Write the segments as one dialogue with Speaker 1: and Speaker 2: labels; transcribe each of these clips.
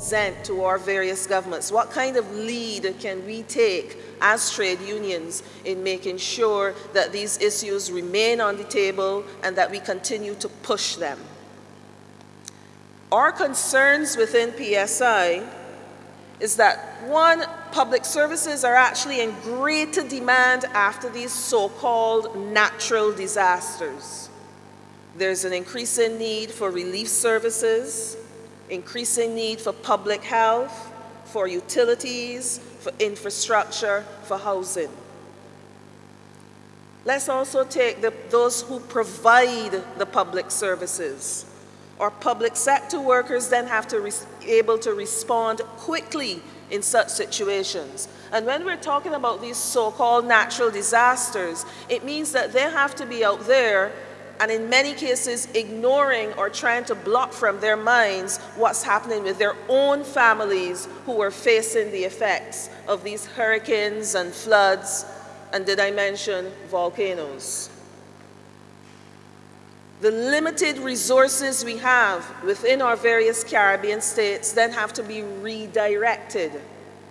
Speaker 1: present to our various governments? What kind of lead can we take as trade unions in making sure that these issues remain on the table and that we continue to push them? Our concerns within PSI is that one, public services are actually in greater demand after these so-called natural disasters. There's an increasing need for relief services, increasing need for public health, for utilities, for infrastructure, for housing. Let's also take the, those who provide the public services. Our public sector workers then have to be able to respond quickly in such situations. And when we're talking about these so-called natural disasters, it means that they have to be out there and in many cases ignoring or trying to block from their minds what's happening with their own families who are facing the effects of these hurricanes and floods, and did I mention volcanoes? The limited resources we have within our various Caribbean states then have to be redirected.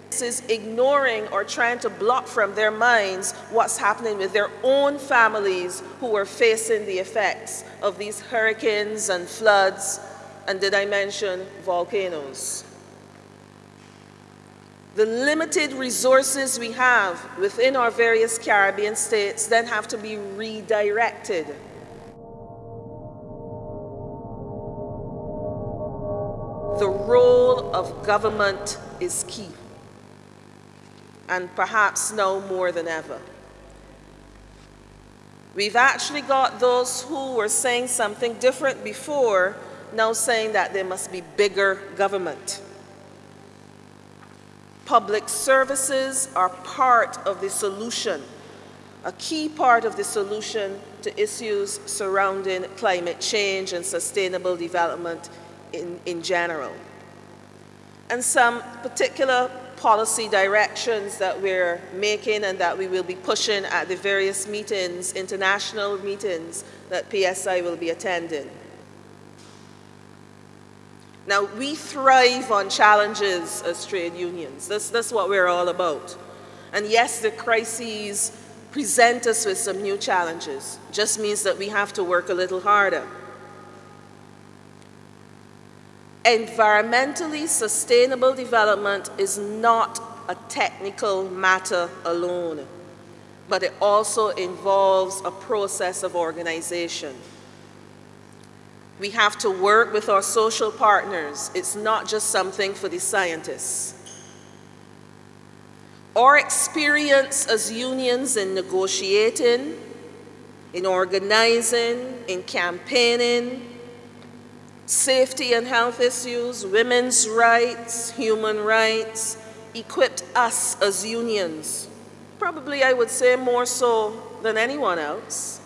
Speaker 1: This is ignoring or trying to block from their minds what's happening with their own families who are facing the effects of these hurricanes and floods, and did I mention volcanoes? The limited resources we have within our various Caribbean states then have to be redirected the role of government is key, and perhaps now more than ever. We've actually got those who were saying something different before, now saying that there must be bigger government. Public services are part of the solution, a key part of the solution to issues surrounding climate change and sustainable development in, in general. And some particular policy directions that we're making and that we will be pushing at the various meetings, international meetings that PSI will be attending. Now, we thrive on challenges as trade unions. This, that's what we're all about. And yes, the crises present us with some new challenges. Just means that we have to work a little harder. Environmentally sustainable development is not a technical matter alone, but it also involves a process of organization. We have to work with our social partners. It's not just something for the scientists. Our experience as unions in negotiating, in organizing, in campaigning, safety and health issues, women's rights, human rights, equipped us as unions, probably I would say more so than anyone else,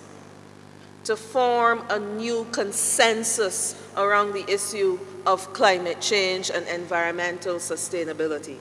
Speaker 1: to form a new consensus around the issue of climate change and environmental sustainability.